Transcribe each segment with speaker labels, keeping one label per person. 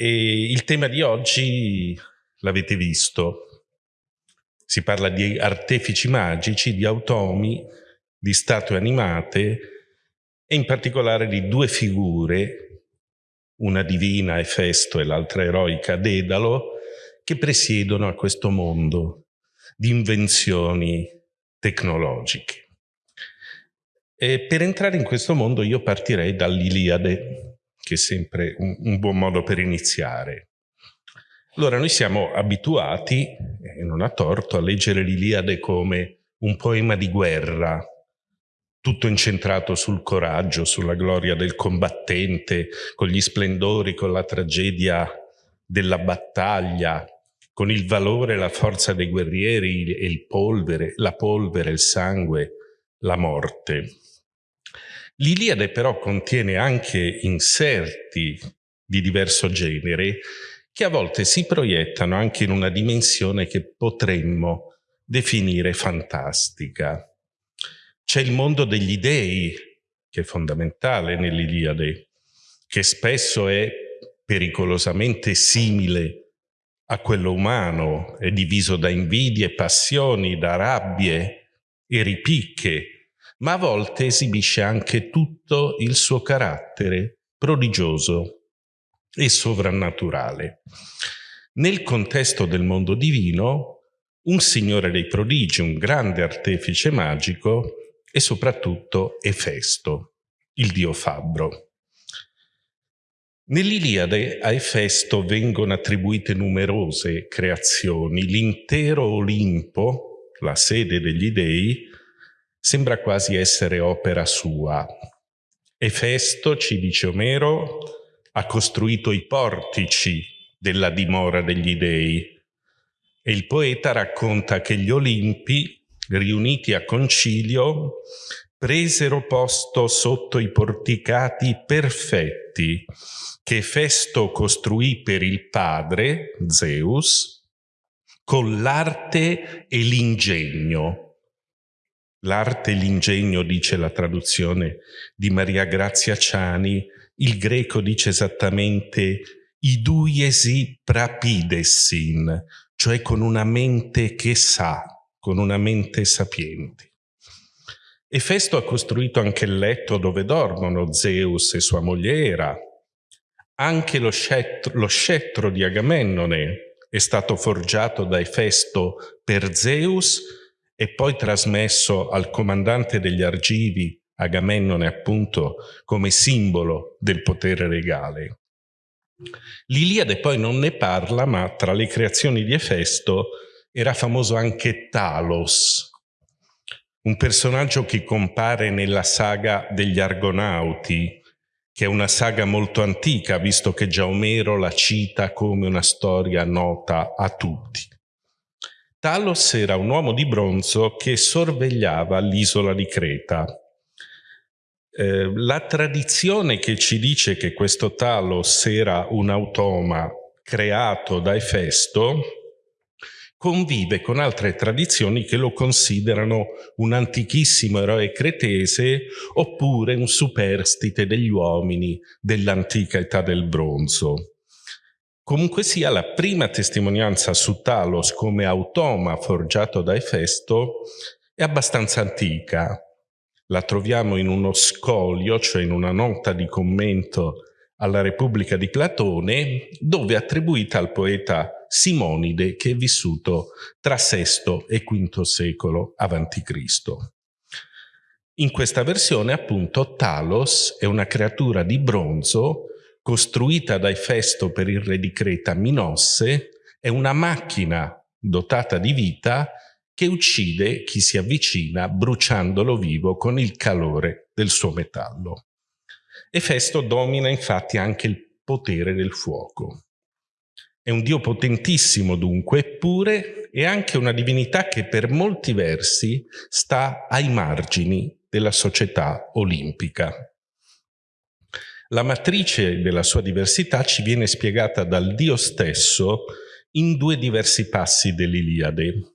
Speaker 1: E il tema di oggi l'avete visto. Si parla di artefici magici, di automi, di statue animate e in particolare di due figure, una divina Efesto e l'altra eroica Dedalo, che presiedono a questo mondo di invenzioni tecnologiche. E per entrare in questo mondo io partirei dall'Iliade, che è sempre un, un buon modo per iniziare. Allora, noi siamo abituati, e non a torto, a leggere l'Iliade come un poema di guerra, tutto incentrato sul coraggio, sulla gloria del combattente, con gli splendori, con la tragedia della battaglia, con il valore e la forza dei guerrieri e il polvere, la polvere, il sangue, la morte. L'Iliade però contiene anche inserti di diverso genere che a volte si proiettano anche in una dimensione che potremmo definire fantastica. C'è il mondo degli dei, che è fondamentale nell'Iliade, che spesso è pericolosamente simile a quello umano, è diviso da invidie, passioni, da rabbie e ripicche, ma a volte esibisce anche tutto il suo carattere prodigioso e sovrannaturale. Nel contesto del mondo divino, un signore dei prodigi, un grande artefice magico e soprattutto Efesto, il dio fabbro. Nell'Iliade a Efesto vengono attribuite numerose creazioni. L'intero Olimpo, la sede degli dei, sembra quasi essere opera sua. Efesto, ci dice Omero, ha costruito i portici della dimora degli dei e il poeta racconta che gli Olimpi, riuniti a concilio, presero posto sotto i porticati perfetti che Efesto costruì per il padre, Zeus, con l'arte e l'ingegno L'arte e l'ingegno, dice la traduzione di Maria Grazia Ciani, il greco dice esattamente iduiesi prapidessin, cioè con una mente che sa, con una mente sapiente. Efesto ha costruito anche il letto dove dormono Zeus e sua moglie Era. Anche lo scettro, lo scettro di Agamennone è stato forgiato da Efesto per Zeus e poi trasmesso al comandante degli Argivi, Agamennone appunto, come simbolo del potere regale. L'Iliade poi non ne parla, ma tra le creazioni di Efesto era famoso anche Talos, un personaggio che compare nella saga degli Argonauti, che è una saga molto antica, visto che già Omero la cita come una storia nota a tutti. Talos era un uomo di bronzo che sorvegliava l'isola di Creta. Eh, la tradizione che ci dice che questo Talos era un automa creato da Efesto convive con altre tradizioni che lo considerano un antichissimo eroe cretese oppure un superstite degli uomini dell'antica età del bronzo. Comunque sia, la prima testimonianza su Talos come automa forgiato da Efesto è abbastanza antica. La troviamo in uno scolio, cioè in una nota di commento alla Repubblica di Platone, dove è attribuita al poeta Simonide che è vissuto tra VI e V secolo a.C. In questa versione, appunto, Talos è una creatura di bronzo costruita da Efesto per il re di Creta Minosse, è una macchina dotata di vita che uccide chi si avvicina bruciandolo vivo con il calore del suo metallo. Efesto domina infatti anche il potere del fuoco. È un dio potentissimo dunque, eppure è anche una divinità che per molti versi sta ai margini della società olimpica. La matrice della sua diversità ci viene spiegata dal Dio stesso in due diversi passi dell'Iliade.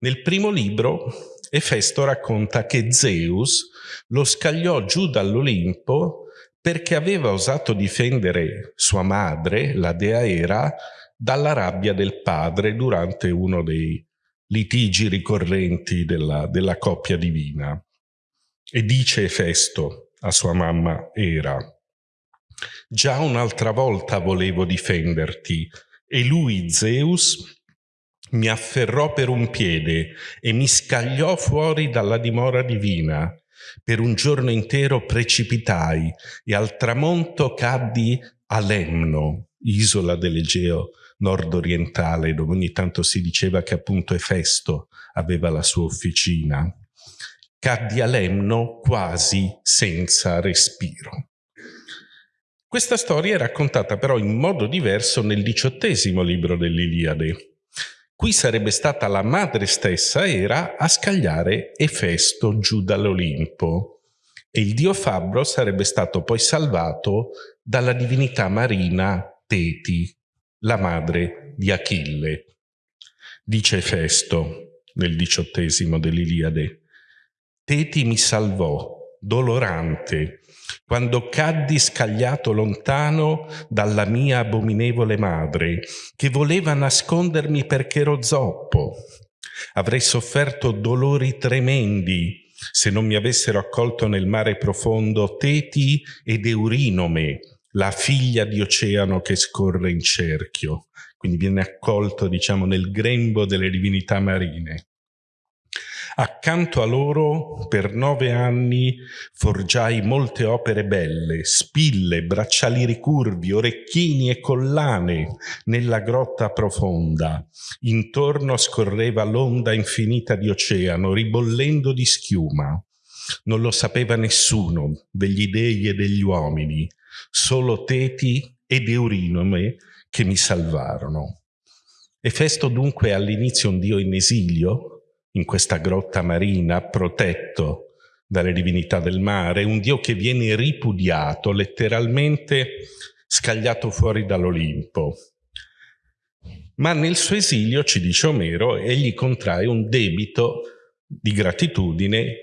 Speaker 1: Nel primo libro Efesto racconta che Zeus lo scagliò giù dall'Olimpo perché aveva osato difendere sua madre, la dea Era, dalla rabbia del padre durante uno dei litigi ricorrenti della, della coppia divina. E dice Efesto a sua mamma Era, già un'altra volta volevo difenderti, e lui, Zeus, mi afferrò per un piede e mi scagliò fuori dalla dimora divina per un giorno intero precipitai e al tramonto caddi a Lemno, isola dell'Egeo nord-orientale, dove ogni tanto si diceva che appunto Efesto aveva la sua officina. Caddi a Lemno quasi senza respiro. Questa storia è raccontata però in modo diverso nel diciottesimo libro dell'Iliade, Qui sarebbe stata la madre stessa Era a scagliare Efesto giù dall'Olimpo e il dio Fabbro sarebbe stato poi salvato dalla divinità marina Teti, la madre di Achille. Dice Efesto nel diciottesimo dell'Iliade, Teti mi salvò, dolorante, quando caddi scagliato lontano dalla mia abominevole madre, che voleva nascondermi perché ero zoppo. Avrei sofferto dolori tremendi se non mi avessero accolto nel mare profondo Teti ed Eurinome, la figlia di oceano che scorre in cerchio. Quindi viene accolto, diciamo, nel grembo delle divinità marine. Accanto a loro per nove anni forgiai molte opere belle, spille, bracciali ricurvi, orecchini e collane nella grotta profonda. Intorno scorreva l'onda infinita di oceano, ribollendo di schiuma. Non lo sapeva nessuno degli dei e degli uomini, solo Teti ed Eurinome che mi salvarono. Efesto dunque all'inizio un dio in esilio, in questa grotta marina, protetto dalle divinità del mare, un Dio che viene ripudiato, letteralmente scagliato fuori dall'Olimpo. Ma nel suo esilio, ci dice Omero, egli contrae un debito di gratitudine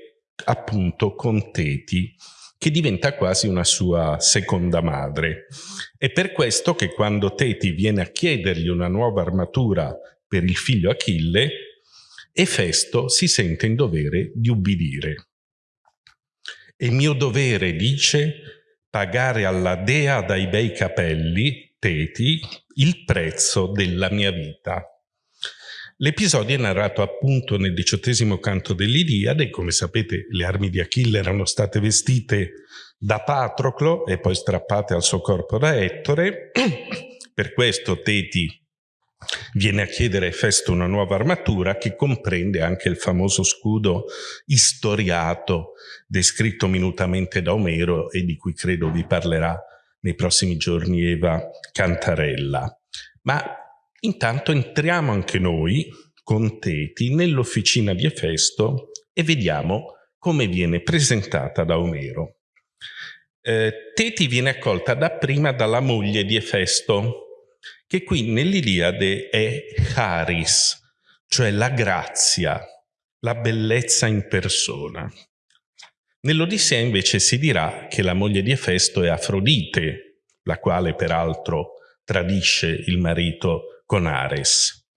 Speaker 1: appunto con Teti, che diventa quasi una sua seconda madre. È per questo che quando Teti viene a chiedergli una nuova armatura per il figlio Achille, e Festo si sente in dovere di ubbidire. È mio dovere, dice, pagare alla dea dai bei capelli, Teti, il prezzo della mia vita. L'episodio è narrato appunto nel diciottesimo canto dell'Iliade, come sapete le armi di Achille erano state vestite da Patroclo e poi strappate al suo corpo da Ettore, per questo Teti Viene a chiedere Efesto una nuova armatura che comprende anche il famoso scudo istoriato, descritto minutamente da Omero e di cui credo vi parlerà nei prossimi giorni Eva Cantarella. Ma intanto entriamo anche noi, con Teti, nell'officina di Efesto e vediamo come viene presentata da Omero. Eh, Teti viene accolta dapprima dalla moglie di Efesto, che qui nell'Iliade è charis, cioè la grazia, la bellezza in persona. Nell'Odissea invece si dirà che la moglie di Efesto è Afrodite, la quale peraltro tradisce il marito con Ares.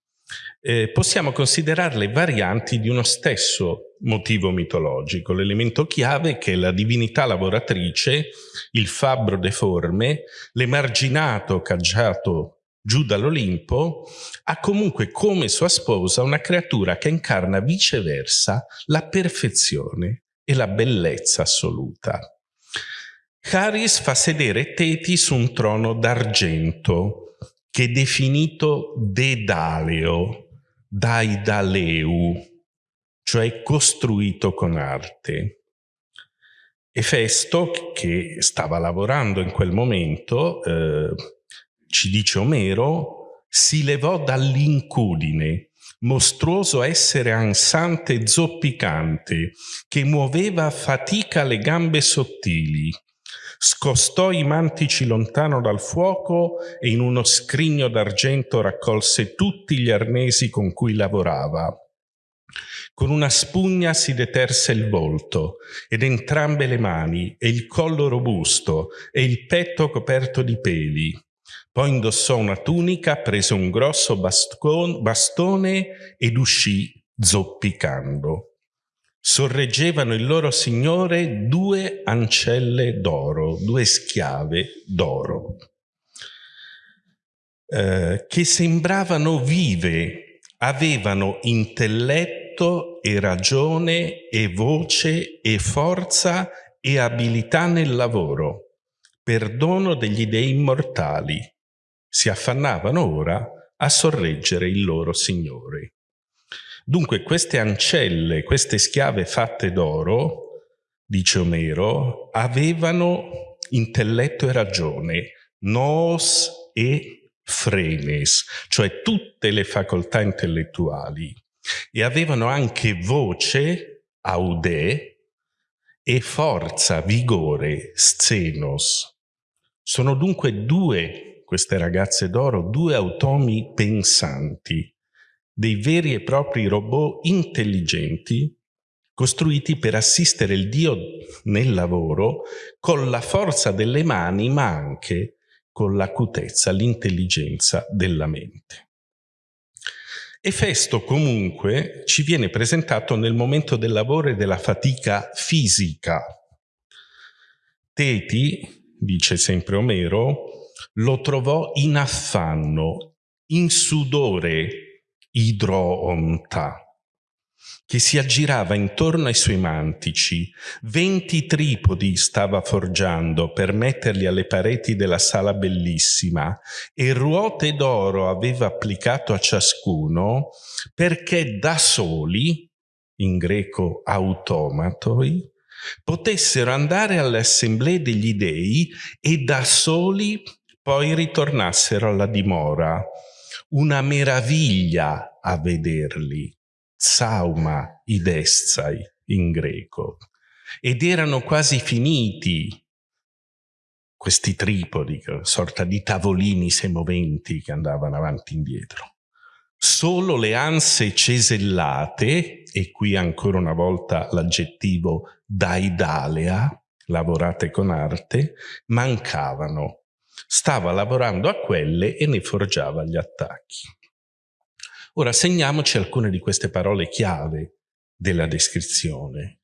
Speaker 1: Eh, possiamo considerarle varianti di uno stesso motivo mitologico. L'elemento chiave che la divinità lavoratrice, il fabbro deforme, l'emarginato caggiato giù dall'Olimpo, ha comunque come sua sposa una creatura che incarna viceversa la perfezione e la bellezza assoluta. Charis fa sedere Teti su un trono d'argento che è definito Dedaleo, Daidaleu, cioè costruito con arte. Efesto, che stava lavorando in quel momento, eh, ci dice Omero, si levò dall'incudine, mostruoso essere ansante e zoppicante, che muoveva a fatica le gambe sottili. Scostò i mantici lontano dal fuoco e in uno scrigno d'argento raccolse tutti gli arnesi con cui lavorava. Con una spugna si deterse il volto ed entrambe le mani e il collo robusto e il petto coperto di peli. Poi indossò una tunica, prese un grosso bastone ed uscì zoppicando sorreggevano il loro signore due ancelle d'oro, due schiave d'oro, eh, che sembravano vive, avevano intelletto e ragione e voce e forza e abilità nel lavoro, perdono degli dei immortali. Si affannavano ora a sorreggere il loro Signore. Dunque queste ancelle, queste schiave fatte d'oro, dice Omero, avevano intelletto e ragione, nos e frenes, cioè tutte le facoltà intellettuali, e avevano anche voce, aude, e forza, vigore, scenos. Sono dunque due, queste ragazze d'oro, due automi pensanti, dei veri e propri robot intelligenti costruiti per assistere il Dio nel lavoro con la forza delle mani, ma anche con l'acutezza, l'intelligenza della mente. Efesto comunque ci viene presentato nel momento del lavoro e della fatica fisica. Teti, dice sempre Omero, lo trovò in affanno, in sudore, idroonta, che si aggirava intorno ai suoi mantici. Venti tripodi stava forgiando per metterli alle pareti della sala bellissima e ruote d'oro aveva applicato a ciascuno perché da soli, in greco automatoi, potessero andare alle assemblee degli dei e da soli poi ritornassero alla dimora. Una meraviglia a vederli, sauma idestzai in greco, ed erano quasi finiti questi tripodi, sorta di tavolini semoventi che andavano avanti e indietro. Solo le anse cesellate, e qui ancora una volta l'aggettivo daidalea, lavorate con arte, mancavano Stava lavorando a quelle e ne forgiava gli attacchi. Ora segniamoci alcune di queste parole chiave della descrizione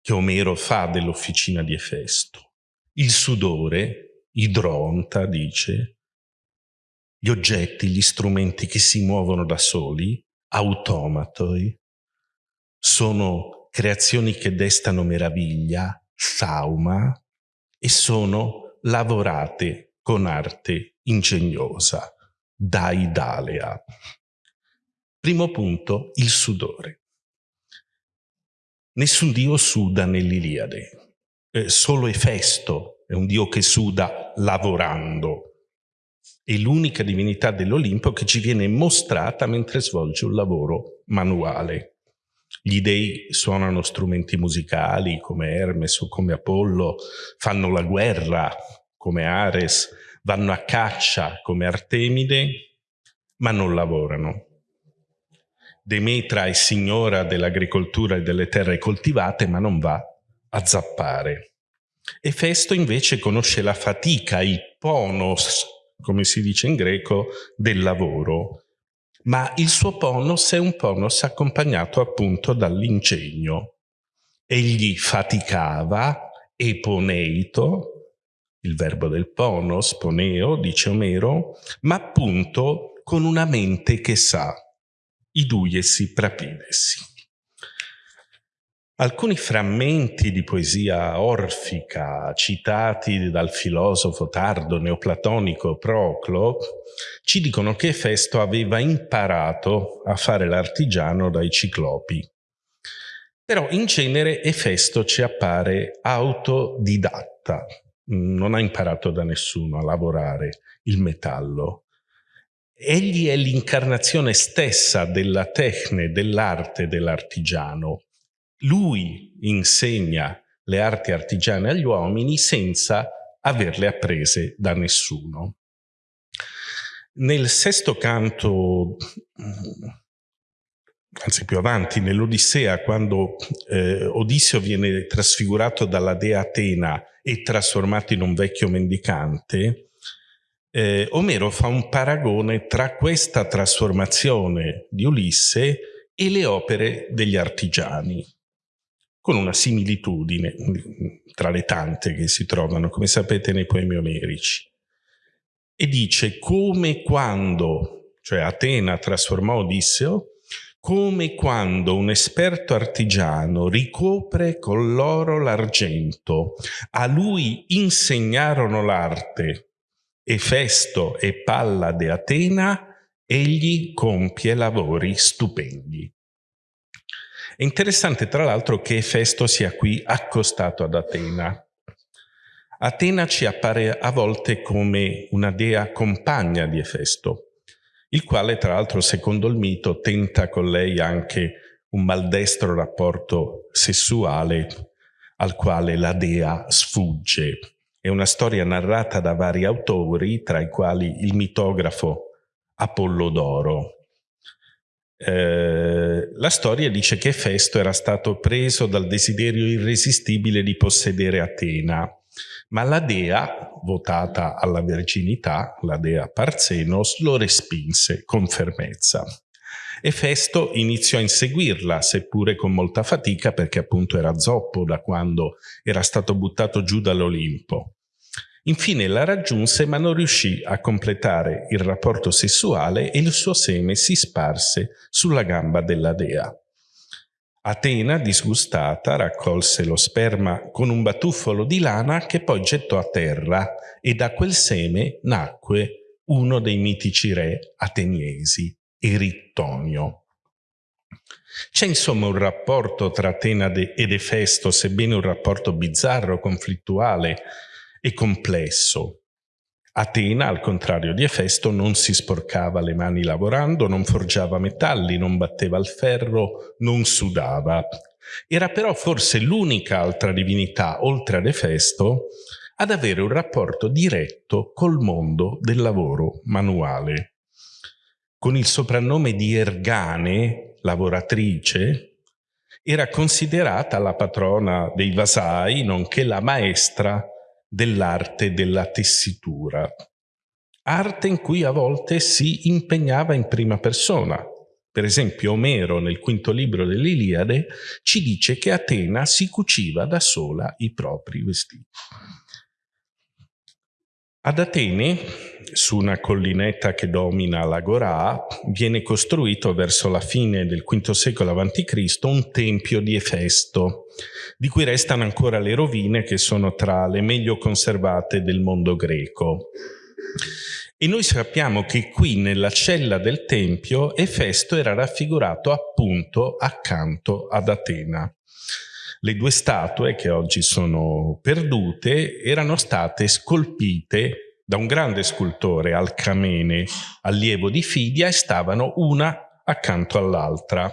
Speaker 1: che Omero fa dell'officina di Efesto. Il sudore, idronta, dice, gli oggetti, gli strumenti che si muovono da soli, automatoi, sono creazioni che destano meraviglia, sauma, e sono lavorate con arte ingegnosa, da Idalea. Primo punto, il sudore. Nessun dio suda nell'Iliade, eh, solo Efesto è un dio che suda lavorando. È l'unica divinità dell'Olimpo che ci viene mostrata mentre svolge un lavoro manuale. Gli dei suonano strumenti musicali come Hermes o come Apollo, fanno la guerra, come Ares, vanno a caccia come Artemide, ma non lavorano. Demetra è signora dell'agricoltura e delle terre coltivate, ma non va a zappare. Efesto invece conosce la fatica, il ponos, come si dice in greco, del lavoro, ma il suo ponos è un ponos accompagnato appunto dall'ingegno. Egli faticava, eponeito, il verbo del ponos, poneo, dice Omero, ma appunto con una mente che sa, iduiesi prapidesi. Alcuni frammenti di poesia orfica citati dal filosofo tardo neoplatonico Proclo ci dicono che Festo aveva imparato a fare l'artigiano dai ciclopi. Però in genere Efesto ci appare autodidatta, non ha imparato da nessuno a lavorare il metallo. Egli è l'incarnazione stessa della tecne, dell'arte dell'artigiano. Lui insegna le arti artigiane agli uomini senza averle apprese da nessuno. Nel sesto canto anzi più avanti, nell'Odissea, quando eh, Odisseo viene trasfigurato dalla dea Atena e trasformato in un vecchio mendicante, eh, Omero fa un paragone tra questa trasformazione di Ulisse e le opere degli artigiani, con una similitudine tra le tante che si trovano, come sapete, nei poemi omerici. E dice come quando, cioè Atena trasformò Odisseo, come quando un esperto artigiano ricopre con l'oro l'argento, a lui insegnarono l'arte Efesto e Pallade Atena, egli compie lavori stupendi. È interessante tra l'altro che Efesto sia qui accostato ad Atena. Atena ci appare a volte come una dea compagna di Efesto, il quale tra l'altro secondo il mito tenta con lei anche un maldestro rapporto sessuale al quale la dea sfugge è una storia narrata da vari autori, tra i quali il mitografo Apollodoro. Eh, la storia dice che Festo era stato preso dal desiderio irresistibile di possedere Atena, ma la dea, votata alla verginità, la dea Parzenos, lo respinse con fermezza. E Festo iniziò a inseguirla, seppure con molta fatica, perché appunto era zoppo da quando era stato buttato giù dall'Olimpo. Infine la raggiunse ma non riuscì a completare il rapporto sessuale e il suo seme si sparse sulla gamba della dea. Atena, disgustata, raccolse lo sperma con un batuffolo di lana che poi gettò a terra e da quel seme nacque uno dei mitici re ateniesi, Erittonio. C'è insomma un rapporto tra Atena ed Efesto, sebbene un rapporto bizzarro, conflittuale e complesso. Atena, al contrario di Efesto, non si sporcava le mani lavorando, non forgiava metalli, non batteva il ferro, non sudava. Era però forse l'unica altra divinità, oltre ad Efesto, ad avere un rapporto diretto col mondo del lavoro manuale con il soprannome di Ergane, lavoratrice, era considerata la patrona dei vasai, nonché la maestra dell'arte della tessitura. Arte in cui a volte si impegnava in prima persona. Per esempio Omero nel quinto libro dell'Iliade ci dice che Atena si cuciva da sola i propri vestiti. Ad Atene, su una collinetta che domina l'Agorà, viene costruito verso la fine del V secolo a.C. un tempio di Efesto, di cui restano ancora le rovine che sono tra le meglio conservate del mondo greco. E noi sappiamo che qui nella cella del tempio Efesto era raffigurato appunto accanto ad Atena. Le due statue, che oggi sono perdute, erano state scolpite da un grande scultore, Alcamene, allievo di Fidia, e stavano una accanto all'altra,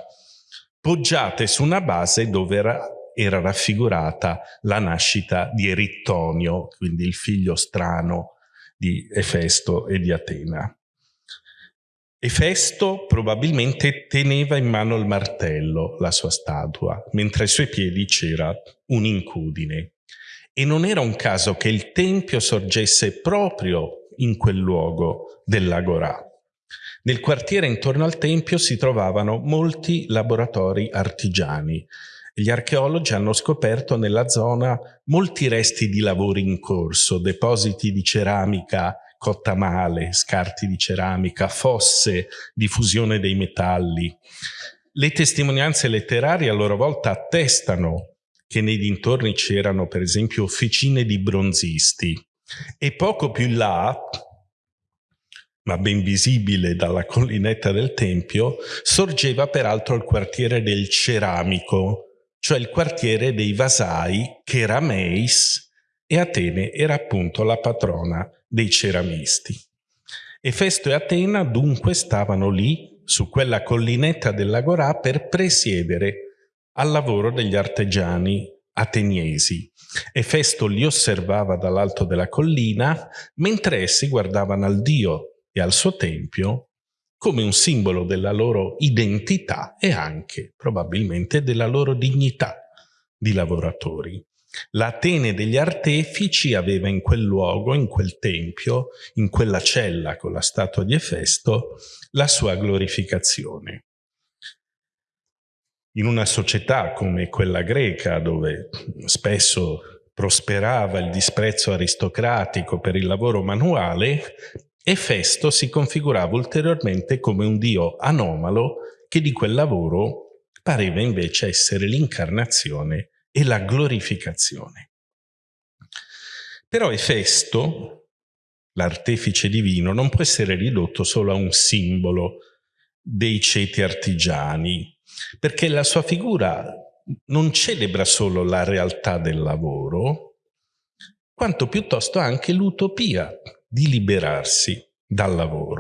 Speaker 1: poggiate su una base dove era, era raffigurata la nascita di Erittonio, quindi il figlio strano di Efesto e di Atena. Efesto probabilmente teneva in mano il martello, la sua statua, mentre ai suoi piedi c'era un'incudine. E non era un caso che il tempio sorgesse proprio in quel luogo dell'Agorà. Nel quartiere intorno al tempio si trovavano molti laboratori artigiani. Gli archeologi hanno scoperto nella zona molti resti di lavori in corso, depositi di ceramica cotta male, scarti di ceramica, fosse di fusione dei metalli. Le testimonianze letterarie a loro volta attestano che nei dintorni c'erano per esempio officine di bronzisti e poco più in là, ma ben visibile dalla collinetta del Tempio, sorgeva peraltro il quartiere del ceramico, cioè il quartiere dei vasai, che era Meis, e Atene era appunto la patrona dei ceramisti. Efesto e Atena dunque stavano lì, su quella collinetta dell'Agorà, per presiedere al lavoro degli artigiani ateniesi. Efesto li osservava dall'alto della collina, mentre essi guardavano al dio e al suo tempio come un simbolo della loro identità e anche probabilmente della loro dignità di lavoratori. L'Atene degli artefici aveva in quel luogo, in quel tempio, in quella cella con la statua di Efesto, la sua glorificazione. In una società come quella greca, dove spesso prosperava il disprezzo aristocratico per il lavoro manuale, Efesto si configurava ulteriormente come un dio anomalo che di quel lavoro pareva invece essere l'incarnazione e la glorificazione. Però Efesto, l'artefice divino, non può essere ridotto solo a un simbolo dei ceti artigiani, perché la sua figura non celebra solo la realtà del lavoro, quanto piuttosto anche l'utopia di liberarsi dal lavoro.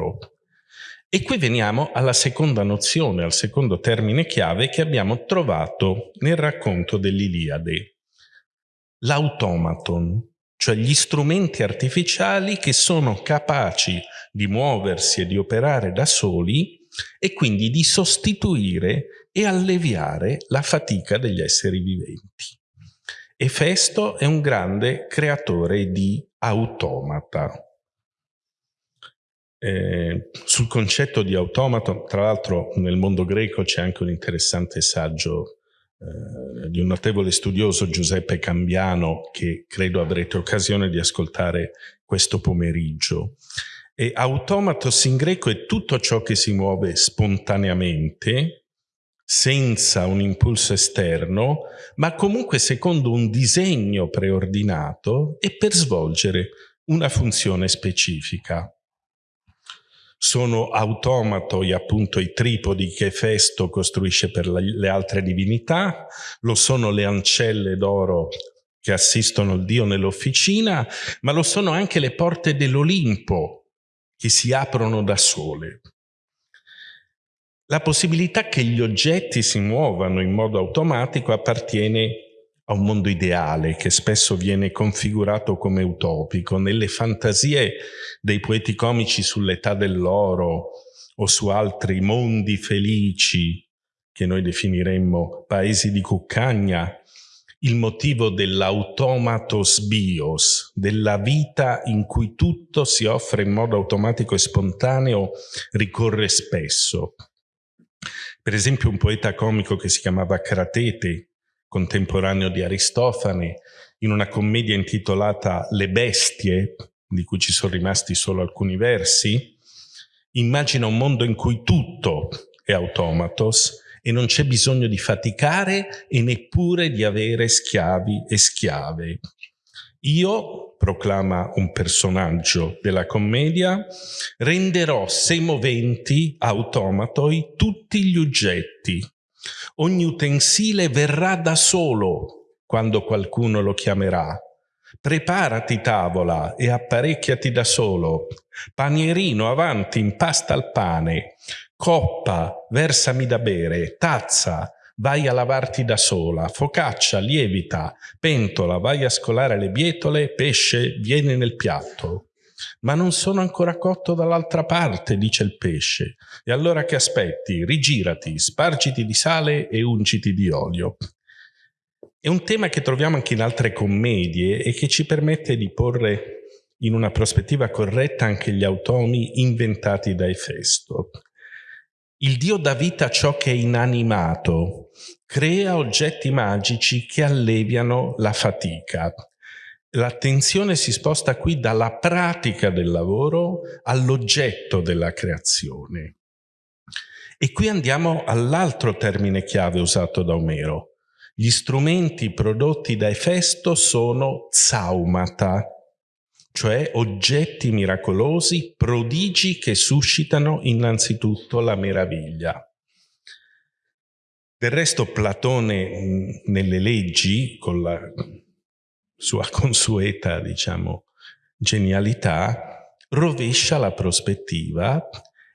Speaker 1: E qui veniamo alla seconda nozione, al secondo termine chiave che abbiamo trovato nel racconto dell'Iliade. L'automaton, cioè gli strumenti artificiali che sono capaci di muoversi e di operare da soli e quindi di sostituire e alleviare la fatica degli esseri viventi. Efesto è un grande creatore di automata. Eh, sul concetto di automato, tra l'altro nel mondo greco c'è anche un interessante saggio eh, di un notevole studioso Giuseppe Cambiano che credo avrete occasione di ascoltare questo pomeriggio. E automatos in greco è tutto ciò che si muove spontaneamente, senza un impulso esterno, ma comunque secondo un disegno preordinato e per svolgere una funzione specifica sono automatoi appunto i tripodi che Festo costruisce per le altre divinità, lo sono le ancelle d'oro che assistono il Dio nell'officina, ma lo sono anche le porte dell'Olimpo che si aprono da sole. La possibilità che gli oggetti si muovano in modo automatico appartiene a un mondo ideale che spesso viene configurato come utopico. Nelle fantasie dei poeti comici sull'età dell'oro o su altri mondi felici, che noi definiremmo paesi di cuccagna, il motivo dell'automatos bios, della vita in cui tutto si offre in modo automatico e spontaneo, ricorre spesso. Per esempio un poeta comico che si chiamava Cratete, contemporaneo di Aristofane, in una commedia intitolata Le bestie, di cui ci sono rimasti solo alcuni versi, immagina un mondo in cui tutto è automatos e non c'è bisogno di faticare e neppure di avere schiavi e schiave. Io, proclama un personaggio della commedia, renderò semoventi automatoi tutti gli oggetti Ogni utensile verrà da solo quando qualcuno lo chiamerà. Preparati tavola e apparecchiati da solo. Panierino avanti, impasta il pane. Coppa, versami da bere. Tazza, vai a lavarti da sola. Focaccia, lievita. Pentola, vai a scolare le bietole. Pesce, vieni nel piatto. Ma non sono ancora cotto dall'altra parte, dice il pesce. E allora che aspetti? Rigirati, spargiti di sale e ungiti di olio. È un tema che troviamo anche in altre commedie e che ci permette di porre in una prospettiva corretta anche gli automi inventati da Efesto. Il Dio dà vita a ciò che è inanimato, crea oggetti magici che alleviano la fatica. L'attenzione si sposta qui dalla pratica del lavoro all'oggetto della creazione. E qui andiamo all'altro termine chiave usato da Omero. Gli strumenti prodotti da Efesto sono zaumata, cioè oggetti miracolosi, prodigi che suscitano innanzitutto la meraviglia. Del resto Platone nelle leggi, con la sua consueta, diciamo, genialità, rovescia la prospettiva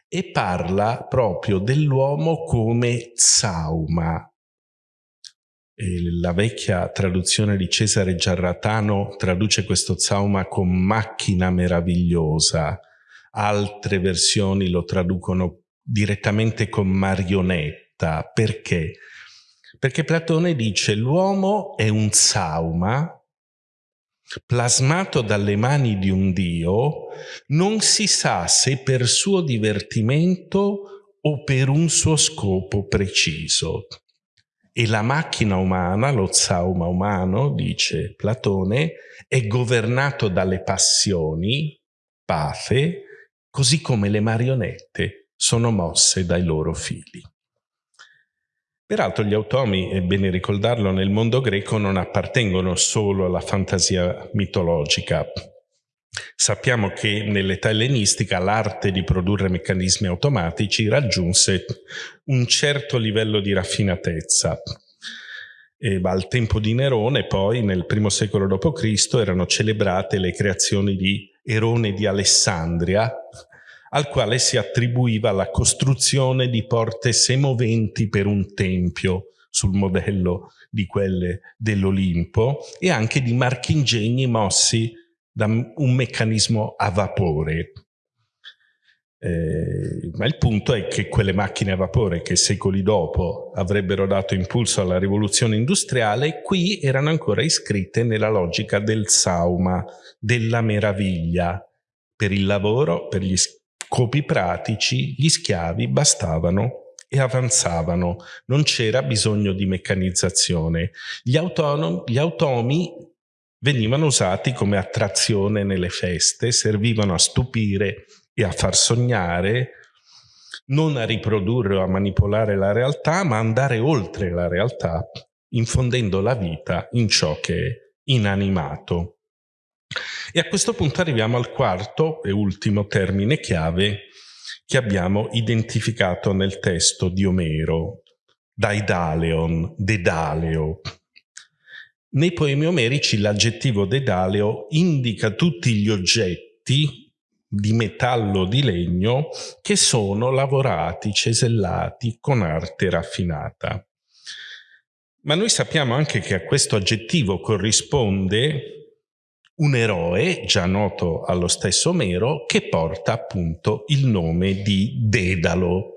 Speaker 1: e parla proprio dell'uomo come zauma. La vecchia traduzione di Cesare Giarratano traduce questo zauma con macchina meravigliosa, altre versioni lo traducono direttamente con marionetta. Perché? Perché Platone dice l'uomo è un sauma plasmato dalle mani di un dio, non si sa se per suo divertimento o per un suo scopo preciso. E la macchina umana, lo sauma umano, dice Platone, è governato dalle passioni, pathe, così come le marionette sono mosse dai loro figli. Peraltro gli automi, è bene ricordarlo, nel mondo greco non appartengono solo alla fantasia mitologica. Sappiamo che nell'età ellenistica l'arte di produrre meccanismi automatici raggiunse un certo livello di raffinatezza. E al tempo di Nerone, poi, nel primo secolo d.C., erano celebrate le creazioni di Erone di Alessandria, al quale si attribuiva la costruzione di porte semoventi per un tempio sul modello di quelle dell'Olimpo e anche di marchingegni mossi da un meccanismo a vapore. Eh, ma il punto è che quelle macchine a vapore che secoli dopo avrebbero dato impulso alla rivoluzione industriale, qui erano ancora iscritte nella logica del sauma, della meraviglia, per il lavoro, per gli scopi pratici, gli schiavi bastavano e avanzavano, non c'era bisogno di meccanizzazione. Gli, gli automi venivano usati come attrazione nelle feste, servivano a stupire e a far sognare, non a riprodurre o a manipolare la realtà, ma andare oltre la realtà, infondendo la vita in ciò che è inanimato. E a questo punto arriviamo al quarto e ultimo termine chiave che abbiamo identificato nel testo di Omero, Daidaleon, Dedaleo. Nei poemi omerici l'aggettivo Dedaleo indica tutti gli oggetti di metallo o di legno che sono lavorati, cesellati con arte raffinata. Ma noi sappiamo anche che a questo aggettivo corrisponde un eroe già noto allo stesso Omero che porta appunto il nome di Dedalo.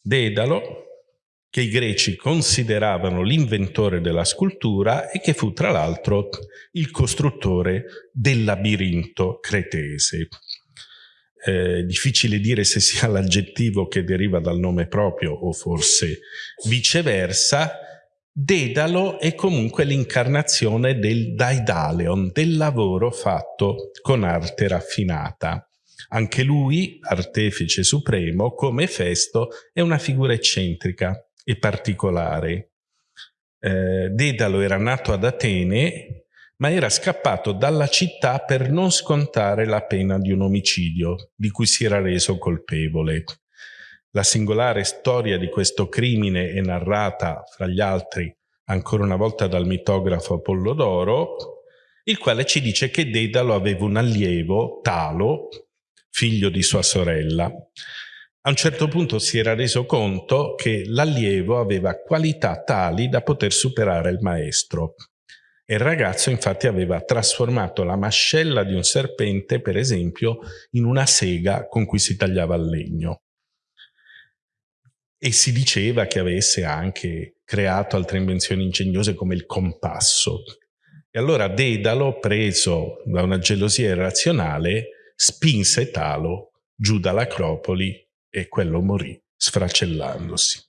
Speaker 1: Dedalo che i greci consideravano l'inventore della scultura e che fu tra l'altro il costruttore del labirinto cretese. Eh, difficile dire se sia l'aggettivo che deriva dal nome proprio o forse viceversa, Dedalo è comunque l'incarnazione del Daidaleon, del lavoro fatto con arte raffinata. Anche lui, artefice supremo, come Festo, è una figura eccentrica e particolare. Eh, Dedalo era nato ad Atene, ma era scappato dalla città per non scontare la pena di un omicidio di cui si era reso colpevole. La singolare storia di questo crimine è narrata, fra gli altri, ancora una volta dal mitografo Apollodoro, il quale ci dice che Dedalo aveva un allievo, Talo, figlio di sua sorella. A un certo punto si era reso conto che l'allievo aveva qualità tali da poter superare il maestro. E il ragazzo infatti aveva trasformato la mascella di un serpente, per esempio, in una sega con cui si tagliava il legno e si diceva che avesse anche creato altre invenzioni ingegnose come il compasso. E allora Dedalo, preso da una gelosia irrazionale, spinse Talo giù dall'Acropoli e quello morì sfracellandosi.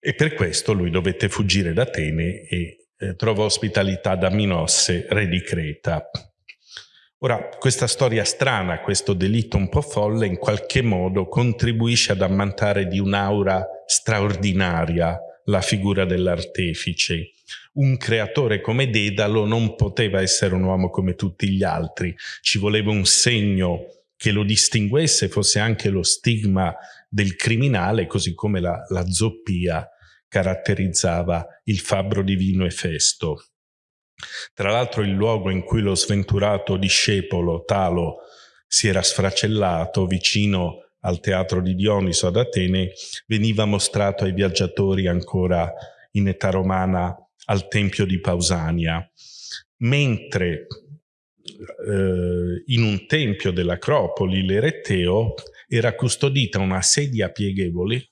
Speaker 1: E per questo lui dovette fuggire da Atene e eh, trovò ospitalità da Minosse, re di Creta. Ora, questa storia strana, questo delitto un po' folle, in qualche modo contribuisce ad ammantare di un'aura straordinaria la figura dell'artefice. Un creatore come Dedalo non poteva essere un uomo come tutti gli altri, ci voleva un segno che lo distinguesse, fosse anche lo stigma del criminale, così come la, la zoppia caratterizzava il fabbro divino Efesto. Tra l'altro il luogo in cui lo sventurato discepolo Talo si era sfracellato vicino al teatro di Dioniso ad Atene veniva mostrato ai viaggiatori ancora in età romana al tempio di Pausania, mentre eh, in un tempio dell'Acropoli l'Eretteo era custodita una sedia pieghevole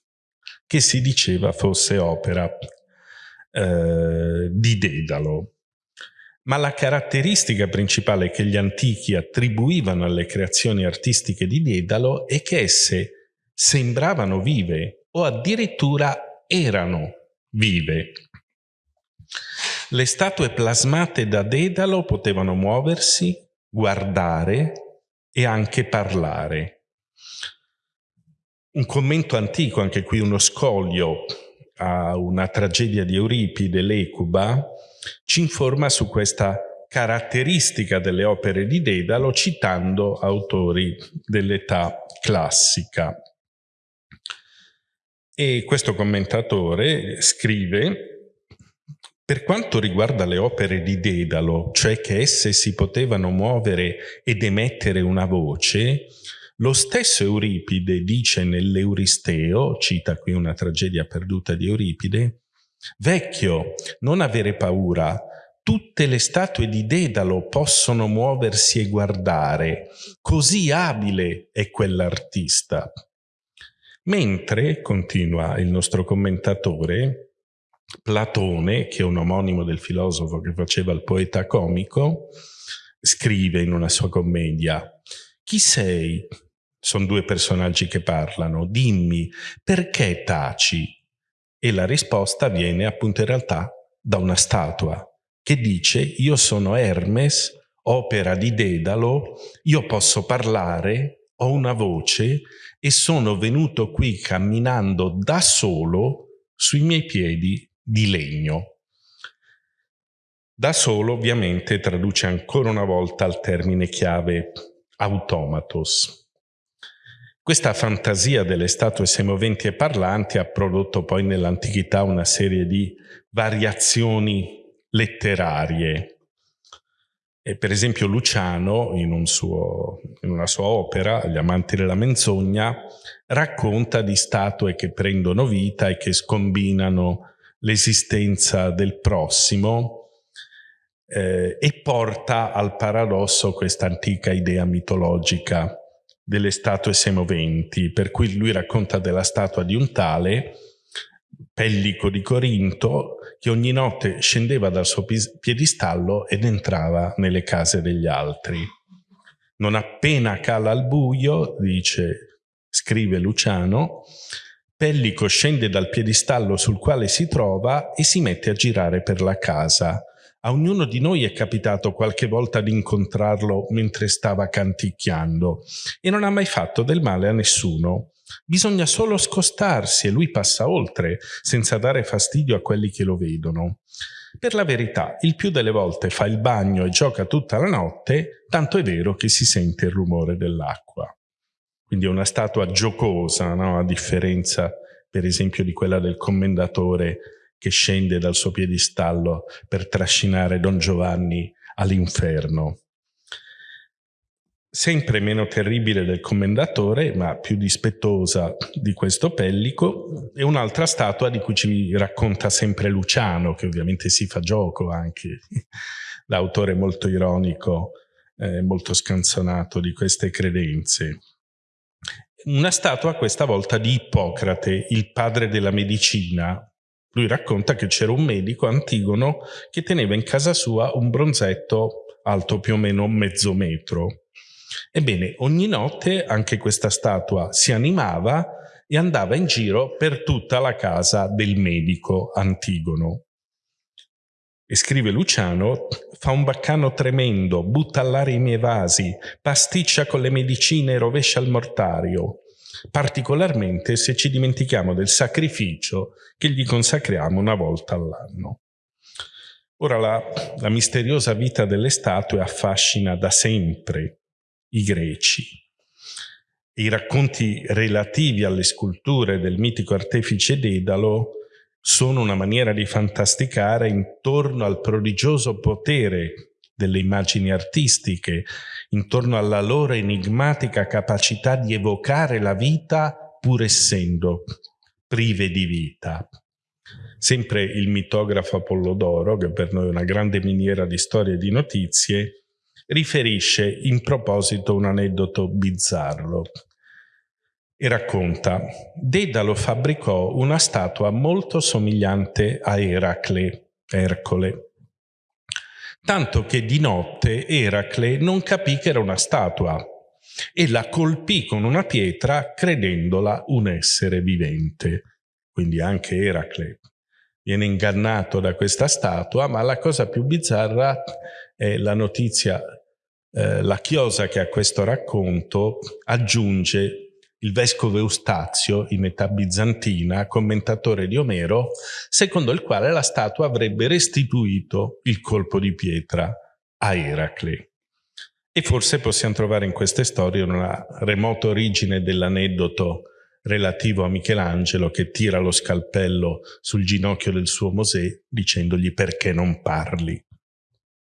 Speaker 1: che si diceva fosse opera eh, di Dedalo. Ma la caratteristica principale che gli antichi attribuivano alle creazioni artistiche di Dedalo è che esse sembravano vive o addirittura erano vive. Le statue plasmate da Dedalo potevano muoversi, guardare e anche parlare. Un commento antico, anche qui uno scoglio a una tragedia di Euripide, l'Ecuba, ci informa su questa caratteristica delle opere di Dedalo citando autori dell'età classica. E questo commentatore scrive per quanto riguarda le opere di Dedalo, cioè che esse si potevano muovere ed emettere una voce, lo stesso Euripide dice nell'Euristeo, cita qui una tragedia perduta di Euripide, Vecchio, non avere paura, tutte le statue di Dedalo possono muoversi e guardare, così abile è quell'artista. Mentre, continua il nostro commentatore, Platone, che è un omonimo del filosofo che faceva il poeta comico, scrive in una sua commedia, chi sei? Sono due personaggi che parlano. Dimmi, perché taci? E la risposta viene appunto in realtà da una statua che dice io sono Hermes, opera di Dedalo, io posso parlare, ho una voce e sono venuto qui camminando da solo sui miei piedi di legno. Da solo ovviamente traduce ancora una volta il termine chiave automatos. Questa fantasia delle statue semoventi e parlanti ha prodotto poi nell'antichità una serie di variazioni letterarie. E per esempio Luciano, in, un suo, in una sua opera, Gli amanti della menzogna, racconta di statue che prendono vita e che scombinano l'esistenza del prossimo eh, e porta al paradosso questa antica idea mitologica delle statue semoventi, per cui lui racconta della statua di un tale, Pellico di Corinto, che ogni notte scendeva dal suo piedistallo ed entrava nelle case degli altri. Non appena cala il buio, dice, scrive Luciano, Pellico scende dal piedistallo sul quale si trova e si mette a girare per la casa, a ognuno di noi è capitato qualche volta di incontrarlo mentre stava canticchiando e non ha mai fatto del male a nessuno. Bisogna solo scostarsi e lui passa oltre, senza dare fastidio a quelli che lo vedono. Per la verità, il più delle volte fa il bagno e gioca tutta la notte, tanto è vero che si sente il rumore dell'acqua. Quindi è una statua giocosa, no? a differenza per esempio di quella del commendatore che scende dal suo piedistallo per trascinare Don Giovanni all'inferno. Sempre meno terribile del commendatore, ma più dispettosa di questo pellico, è un'altra statua di cui ci racconta sempre Luciano, che ovviamente si fa gioco anche, l'autore molto ironico, eh, molto scanzonato di queste credenze. Una statua questa volta di Ippocrate, il padre della medicina, lui racconta che c'era un medico, Antigono, che teneva in casa sua un bronzetto alto più o meno mezzo metro. Ebbene, ogni notte anche questa statua si animava e andava in giro per tutta la casa del medico Antigono. E scrive Luciano, fa un baccano tremendo, butta all'aria i miei vasi, pasticcia con le medicine e rovescia il mortario particolarmente se ci dimentichiamo del sacrificio che gli consacriamo una volta all'anno. Ora la, la misteriosa vita delle statue affascina da sempre i greci. I racconti relativi alle sculture del mitico artefice Dedalo sono una maniera di fantasticare intorno al prodigioso potere delle immagini artistiche intorno alla loro enigmatica capacità di evocare la vita pur essendo prive di vita. Sempre il mitografo Apollodoro, che per noi è una grande miniera di storie e di notizie, riferisce in proposito un aneddoto bizzarro. e racconta Dedalo fabbricò una statua molto somigliante a Eracle, Ercole, tanto che di notte Eracle non capì che era una statua e la colpì con una pietra credendola un essere vivente. Quindi anche Eracle viene ingannato da questa statua, ma la cosa più bizzarra è la notizia, eh, la chiosa che a questo racconto aggiunge il vescovo Eustazio, in età bizantina, commentatore di Omero, secondo il quale la statua avrebbe restituito il colpo di pietra a Eracle. E forse possiamo trovare in queste storie una remota origine dell'aneddoto relativo a Michelangelo che tira lo scalpello sul ginocchio del suo Mosè dicendogli perché non parli,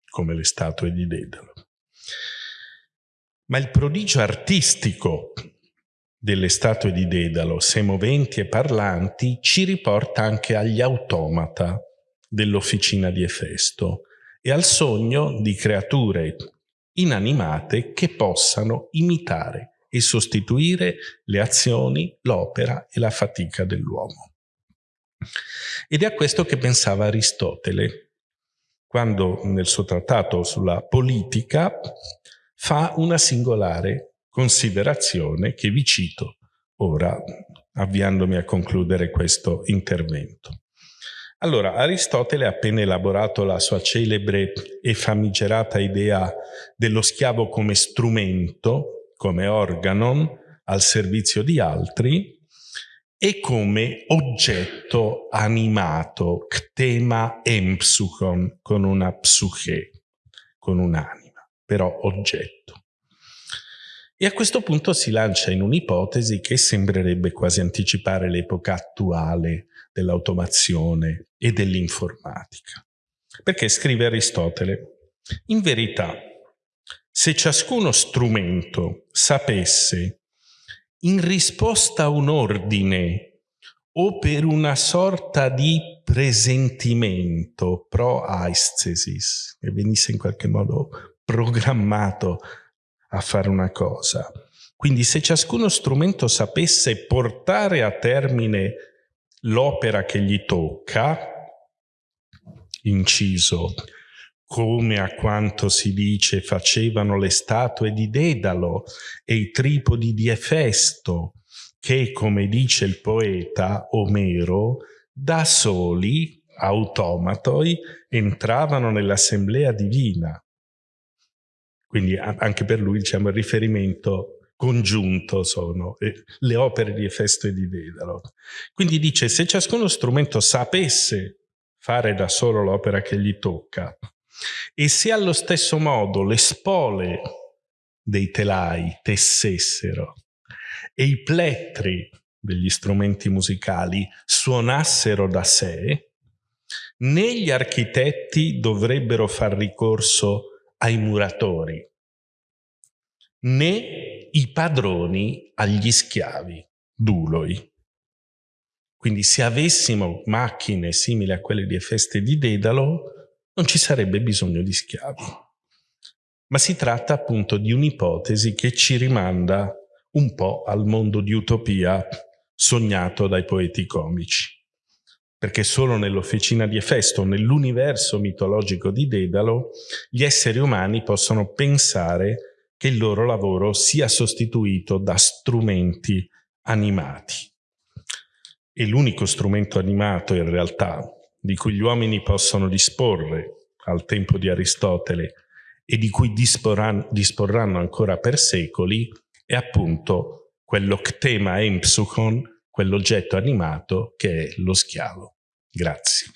Speaker 1: come le statue di Dedalo. Ma il prodigio artistico delle statue di Dedalo, se moventi e parlanti, ci riporta anche agli automata dell'officina di Efesto e al sogno di creature inanimate che possano imitare e sostituire le azioni, l'opera e la fatica dell'uomo. Ed è a questo che pensava Aristotele, quando nel suo trattato sulla politica fa una singolare considerazione che vi cito ora, avviandomi a concludere questo intervento. Allora, Aristotele ha appena elaborato la sua celebre e famigerata idea dello schiavo come strumento, come organon, al servizio di altri, e come oggetto animato, ktema empsuchon, con una psuche, con un'anima, però oggetto. E a questo punto si lancia in un'ipotesi che sembrerebbe quasi anticipare l'epoca attuale dell'automazione e dell'informatica. Perché scrive Aristotele, in verità, se ciascuno strumento sapesse, in risposta a un ordine o per una sorta di presentimento pro aesthesis, che venisse in qualche modo programmato a fare una cosa. Quindi se ciascuno strumento sapesse portare a termine l'opera che gli tocca, inciso, come a quanto si dice facevano le statue di Dedalo e i tripodi di Efesto, che, come dice il poeta Omero, da soli, automatoi, entravano nell'assemblea divina. Quindi anche per lui diciamo, il riferimento congiunto sono eh, le opere di Efesto e di Dedalo. Quindi dice, se ciascuno strumento sapesse fare da solo l'opera che gli tocca, e se allo stesso modo le spole dei telai tessessero e i plettri degli strumenti musicali suonassero da sé, né gli architetti dovrebbero far ricorso ai muratori, né i padroni agli schiavi, duloi. Quindi se avessimo macchine simili a quelle di Efeste di Dedalo, non ci sarebbe bisogno di schiavi. Ma si tratta appunto di un'ipotesi che ci rimanda un po' al mondo di utopia sognato dai poeti comici perché solo nell'officina di Efesto, nell'universo mitologico di Dedalo, gli esseri umani possono pensare che il loro lavoro sia sostituito da strumenti animati. E l'unico strumento animato, in realtà, di cui gli uomini possono disporre al tempo di Aristotele e di cui disporranno, disporranno ancora per secoli, è appunto quello ktema empsuchon, quell'oggetto animato che è lo schiavo. Grazie.